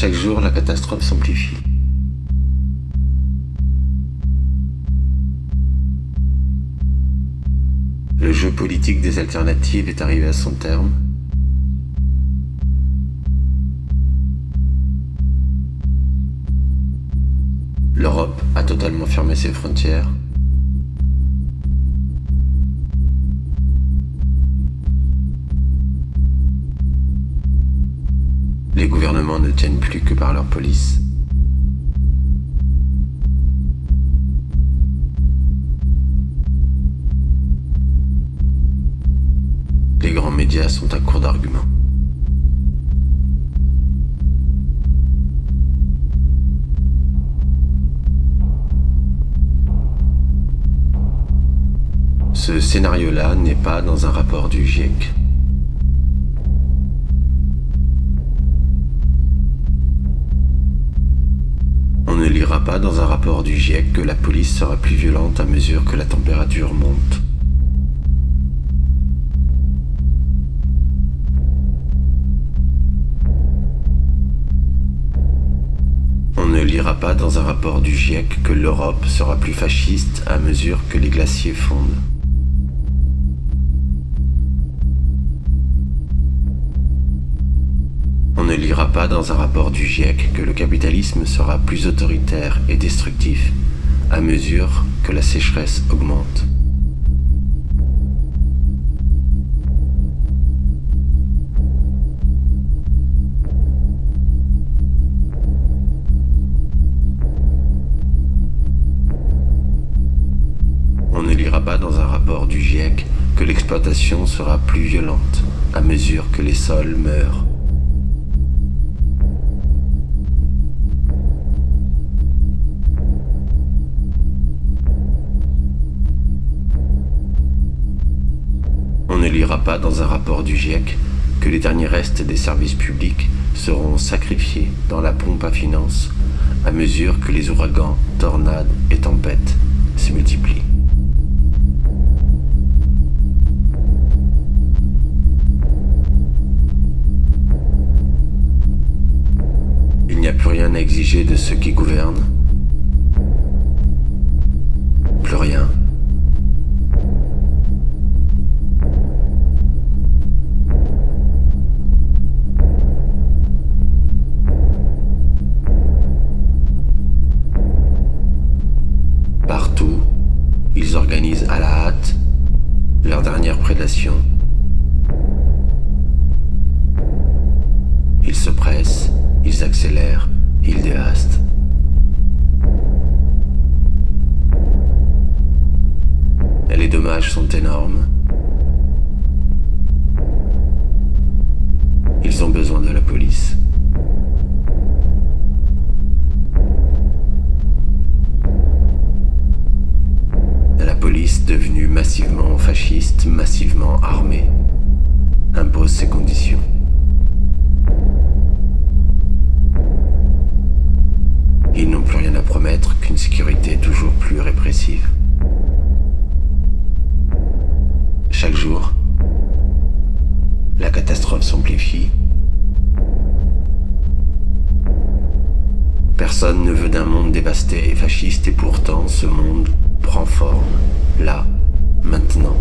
Chaque jour, la catastrophe s'amplifie. Le jeu politique des alternatives est arrivé à son terme. L'Europe a totalement fermé ses frontières. Les gouvernements ne tiennent plus que par leur police. Les grands médias sont à court d'arguments. Ce scénario-là n'est pas dans un rapport du GIEC. Pas dans un rapport du GIEC que la police sera plus violente à mesure que la température monte. On ne lira pas dans un rapport du GIEC que l'Europe sera plus fasciste à mesure que les glaciers fondent. Dans un rapport du GIEC que le capitalisme sera plus autoritaire et destructif à mesure que la sécheresse augmente. On ne lira pas dans un rapport du GIEC que l'exploitation sera plus violente à mesure que les sols meurent. Pas dans un rapport du GIEC que les derniers restes des services publics seront sacrifiés dans la pompe à finances à mesure que les ouragans, tornades et tempêtes se multiplient. Il n'y a plus rien à exiger de ceux qui gouvernent. Plus rien. Ils accélèrent, ils dévastent. Et les dommages sont énormes. Ils ont besoin de la police. La police, devenue massivement fasciste, massivement armée, impose ses conditions. S'amplifie. Personne ne veut d'un monde dévasté et fasciste et pourtant ce monde prend forme, là, maintenant.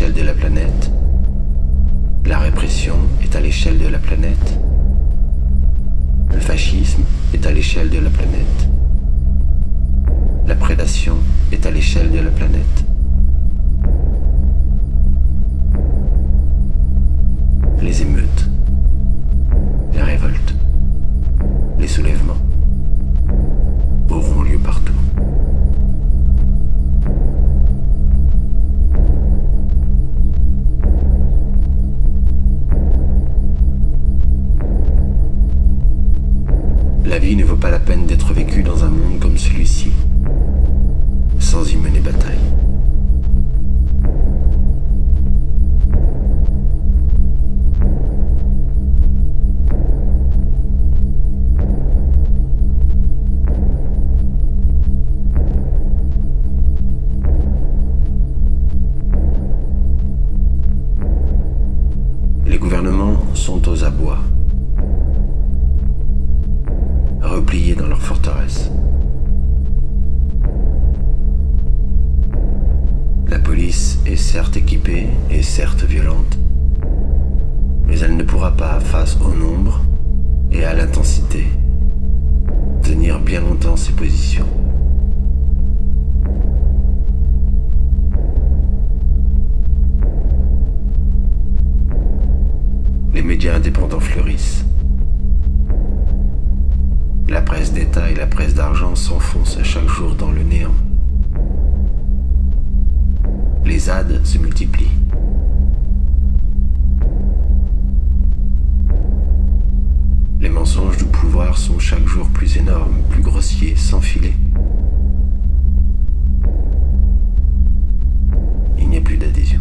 de la planète. La répression est à l'échelle de la planète. Le fascisme est à l'échelle de la planète. Vie ne vaut pas la peine d'être vécue dans un monde comme celui-ci, sans y mener bataille. Les gouvernements sont aux abois, repliés dans leurs forteresses. La police est certes équipée et certes violente, mais elle ne pourra pas, face au nombre et à l'intensité, tenir bien longtemps ses positions. Les médias indépendants fleurissent. La presse d'État et la presse d'argent s'enfoncent chaque jour dans le néant. Les ZAD se multiplient. Les mensonges du pouvoir sont chaque jour plus énormes, plus grossiers, sans filet. Il n'y a plus d'adhésion.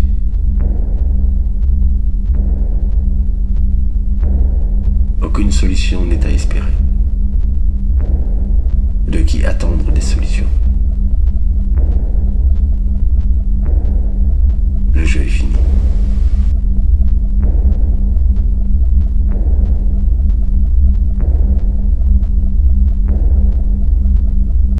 Aucune solution n'est à espérer. Qui attendre des solutions